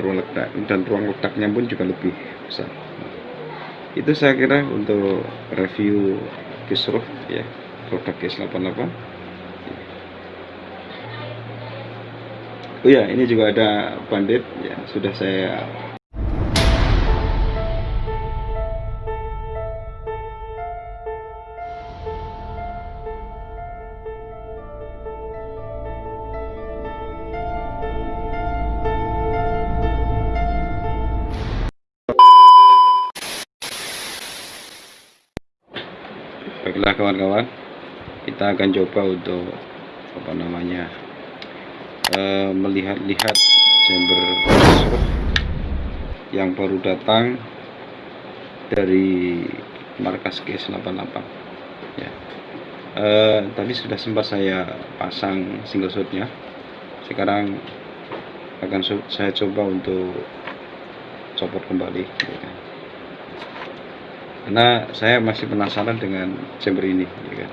ruang ledak dan ruang ledaknya pun juga lebih besar. Itu saya kira untuk review Kisruh ya produk GS88 oh ya ini juga ada bandit ya sudah saya baiklah kawan-kawan. Kita akan coba untuk apa namanya eh, melihat-lihat chamber surf yang baru datang dari markas GS88 ya. Eh, tadi sudah sempat saya pasang single shotnya. Sekarang akan saya coba untuk copot kembali. ya. Karena saya masih penasaran dengan chamber ini ya kan.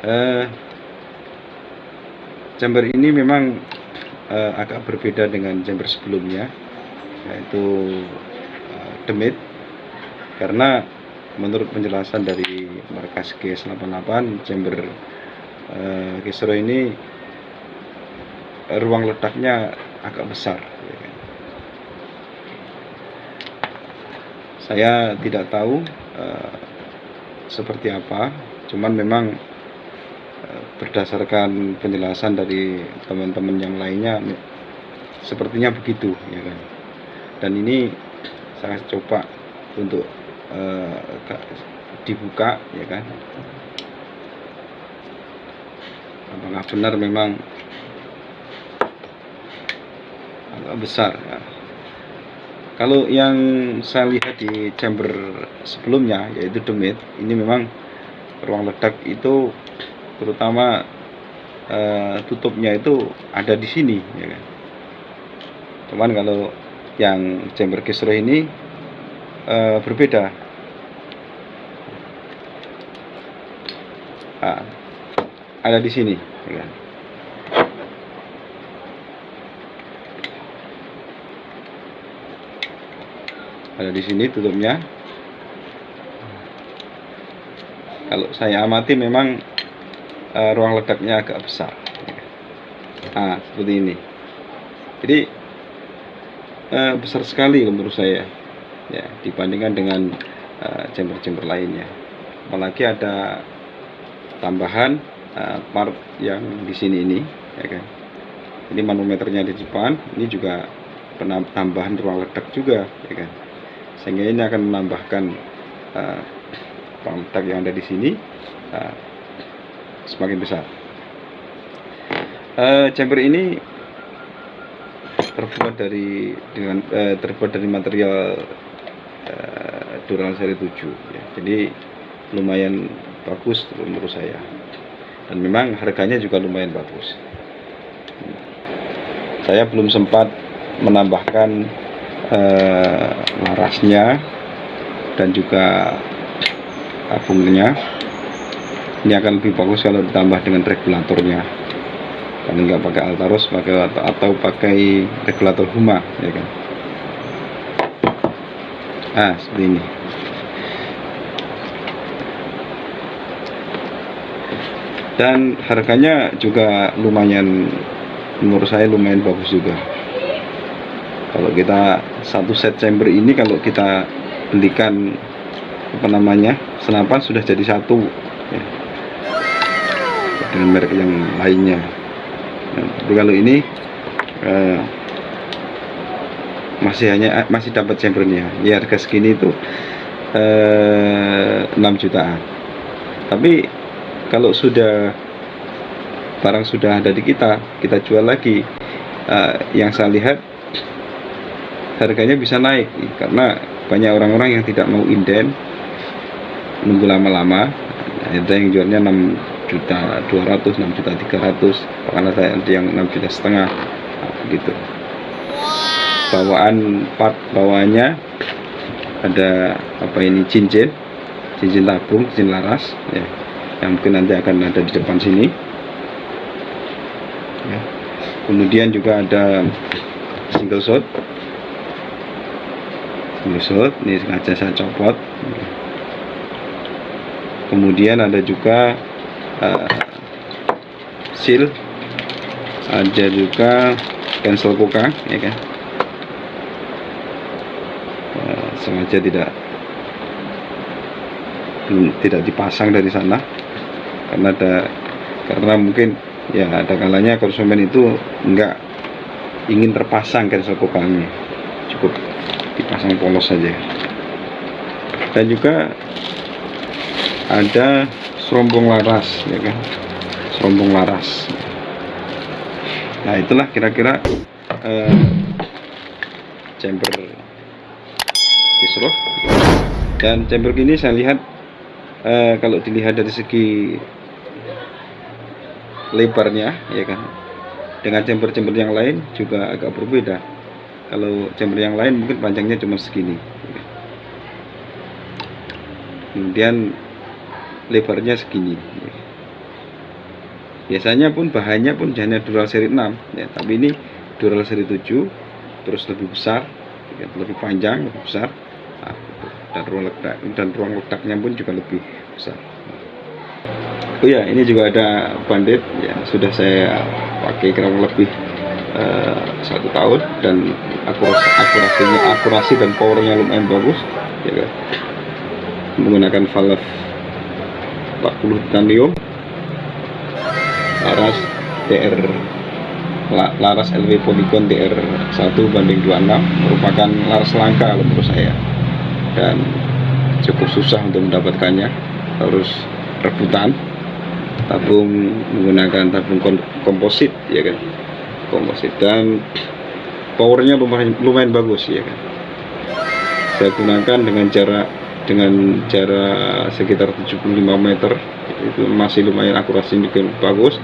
Eh, chamber ini memang eh, agak berbeda dengan chamber sebelumnya yaitu eh, demit karena menurut penjelasan dari markas G88 chamber eh, Kisro ini ruang letaknya agak besar ya kan. Saya tidak tahu eh, seperti apa. Cuman memang eh, berdasarkan penjelasan dari teman-teman yang lainnya sepertinya begitu ya kan. Dan ini saya coba untuk ka- dibuka ya kan. Apakah benar memang agak besar ya. Kalau yang saya lihat di chamber sebelumnya yaitu demit, ini memang ruang ledak itu terutama eh, tutupnya itu ada di sini ya kan. Cuman kalau yang chamber kisruh ini eh, berbeda. Ah, ada di sini ya kan. Ada di sini tutupnya. Kalau saya amati memang eh, ruang ledaknya agak besar. Nah seperti ini. Jadi eh, besar sekali menurut saya ya dibandingkan dengan eh, chamber-chamber lainnya. Apalagi ada tambahan eh, part yang di sini ini ya kan. Ini manometernya di depan ini juga penam- tambahan ruang ledak juga ya kan sehingga ini akan menambahkan uh, ledak yang ada di sini uh, semakin besar. Uh, chamber ini terbuat dari dengan eh, terbuat dari material uh, Dural seri 7 ya. Jadi lumayan bagus menurut saya. Dan memang harganya juga lumayan bagus. Saya belum sempat menambahkan eh, larasnya dan juga tabungnya ini akan lebih bagus kalau ditambah dengan regulatornya. Kalau nggak pakai Altaros pakai atau, atau pakai regulator Huma ya kan? Ah seperti ini. Dan harganya juga lumayan menurut saya lumayan bagus juga kalau kita satu set chamber ini kalau kita belikan apa namanya senapan sudah jadi satu ya. dengan merek yang lainnya. Nah, tapi kalau ini eh, masih hanya masih dapat chambernya. Ya harga segini itu eh, 6 jutaan. Tapi kalau sudah barang sudah ada di kita kita jual lagi. Eh, yang saya lihat harganya bisa naik karena banyak orang-orang yang tidak mau inden nunggu lama-lama. Ada yang jualnya 6 juta 200 6 juta 300 karena saya ada yang 6 juta setengah nah, begitu bawaan part bawahnya ada apa ini cincin cincin tabung cincin laras ya yang mungkin nanti akan ada di depan sini. Ya. kemudian juga ada single shot shot ini sengaja saya copot. Kemudian ada juga uh, seal. Ada juga cancel koka ya kan? Uh, sengaja tidak tidak dipasang dari sana. Karena ada karena mungkin ya ada kalanya konsumen itu enggak ingin terpasang cancel kokangnya cukup dipasang polos saja. Dan juga ada serombong laras ya kan? Serombong laras. Nah itulah kira-kira uh, chamber kisruh dan chamber ini saya lihat uh, kalau dilihat dari segi lebarnya ya kan? Dengan chamber-chamber yang lain juga agak berbeda kalau chamber yang lain mungkin panjangnya cuma segini. Kemudian lebarnya segini. Biasanya pun bahannya pun hanya dural seri 6 ya. Tapi ini dural seri 7 terus lebih besar ya, lebih panjang lebih besar. Nah, dan ruang letak dan ruang letaknya pun juga lebih besar. Oh ya ini juga ada bandit ya sudah saya pakai kurang lebih uh, satu tahun dan akurasi akurasinya akurasi dan powernya lumayan bagus ya kan? Menggunakan valve 40 titanium laras DR laras LV Polygon DR 1 banding 26 merupakan laras langka menurut saya. Dan cukup susah untuk mendapatkannya harus rebutan tabung menggunakan tabung komposit ya kan komposit dan powernya lumayan, lumayan bagus ya kan? Saya gunakan dengan jarak dengan jarak sekitar 75 meter. Itu masih lumayan akurasi juga bagus.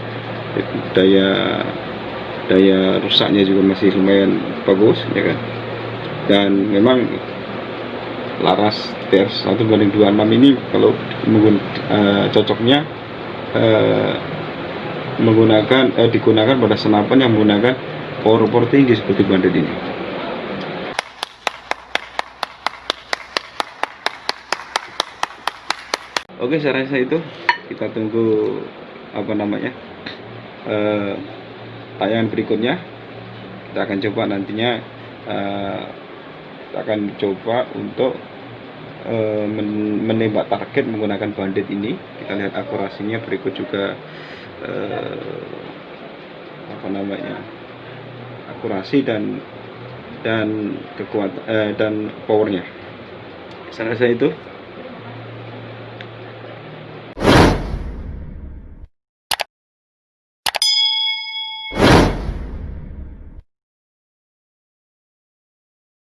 Daya daya rusaknya juga masih lumayan bagus ya kan? Dan memang laras TR 1 banding 26 ini kalau menggun, uh, cocoknya uh, menggunakan uh, digunakan pada senapan yang menggunakan power power tinggi seperti bandit ini. Oke saya rasa itu. Kita tunggu apa namanya uh, tayangan berikutnya. Kita akan coba nantinya uh, kita akan coba untuk uh, menembak target menggunakan bandit ini. Kita lihat akurasinya. Berikut juga uh, apa namanya akurasi dan dan kekuatan uh, dan powernya. Saya rasa itu